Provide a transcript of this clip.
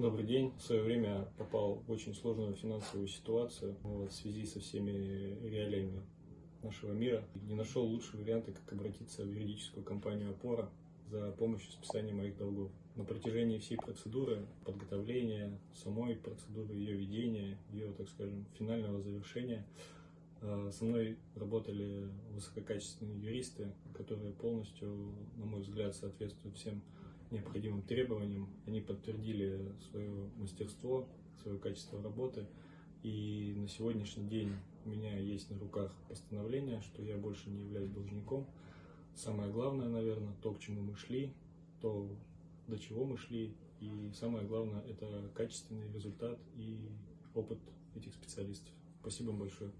Добрый день. В свое время попал в очень сложную финансовую ситуацию вот, в связи со всеми реалиями нашего мира. Не нашел лучшего варианта, как обратиться в юридическую компанию «Опора» за помощью списания моих долгов. На протяжении всей процедуры подготовления, самой процедуры, ее ведения, ее, так скажем, финального завершения, э, со мной работали высококачественные юристы, которые полностью, на мой взгляд, соответствуют всем необходимым требованиям. Они подтвердили свое мастерство, свое качество работы. И на сегодняшний день у меня есть на руках постановление, что я больше не являюсь должником. Самое главное, наверное, то, к чему мы шли, то, до чего мы шли. И самое главное, это качественный результат и опыт этих специалистов. Спасибо большое.